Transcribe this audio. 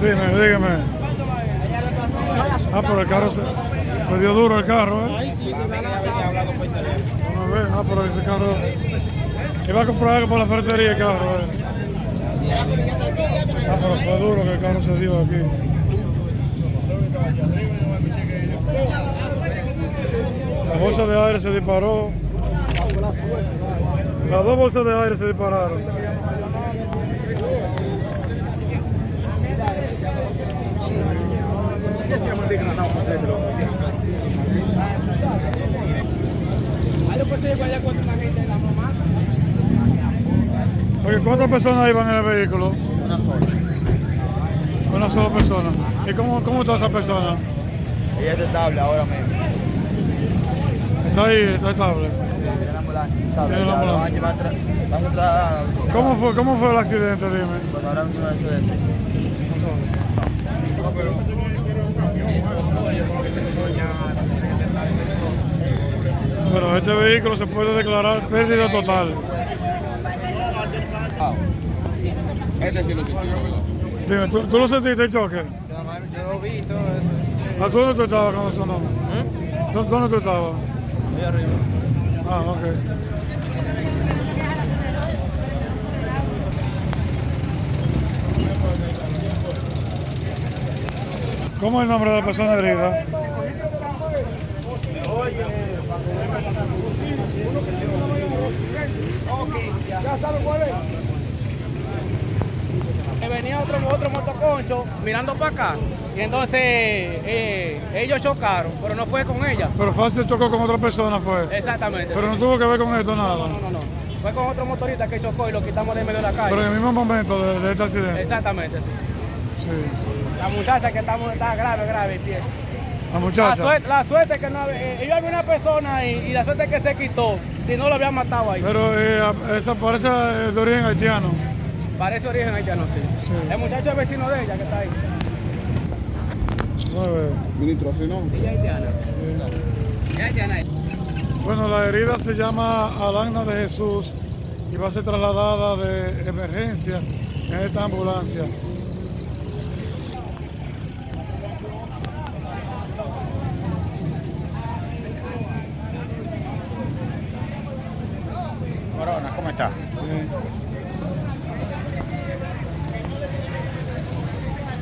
Dime, dígame. Ah, pero el carro se, se dio duro el carro, ¿eh? Ah, pero ese carro... Iba a comprar algo por la ferretería el carro, ¿eh? Ah, pero fue duro que el carro se dio aquí. La bolsa de aire se disparó. Las dos bolsas de aire se dispararon. Oye, ¿cuántas personas iban en el vehículo? Una sola. Una sola persona. ¿Y cómo, cómo está esa persona? Ella es estable ahora mismo. Está ahí, está estable. Ambulancia. Tiene la ambulancia. Van a van a ¿Cómo fue, cómo fue el accidente, dime? Pues ahora mismo eso es. Bueno, este vehículo se puede declarar pérdida total. Este sí lo ¿verdad? Dime, ¿tú, tú lo sentiste el choque? Yo lo vi todo eso. ¿A tú dónde tú estabas cuando sonó? ¿Dó- ¿Dónde tú estabas? Ahí arriba. Ah, ok. ¿Cómo es el nombre de la persona herida? Ya saben cuál es. Venía otro, otro motoconcho mirando para acá. Y entonces eh, ellos chocaron, pero no fue con ella. Pero fácil chocó con otra persona fue. Exactamente. Pero no tuvo que ver con esto no, nada. no, no, no. Fue con otro motorista que chocó y lo quitamos de medio de la calle. Pero en el mismo momento de, de este accidente. Exactamente, sí. Sí. La muchacha que estamos, está grave, grave el pie. La La muchacha. suerte, la suerte que no eh, ellos había una persona y, y la suerte que se quitó, si no lo habían matado ahí. Pero eh, esa parece eh, de origen haitiano. Parece origen haitiano, sí. sí. El muchacho es vecino de ella que está ahí. Ministro, así no. Ella es haitiana. Ella haitiana. Bueno, la herida se llama Alana de Jesús y va a ser trasladada de emergencia en esta ambulancia. Corona, ¿cómo está?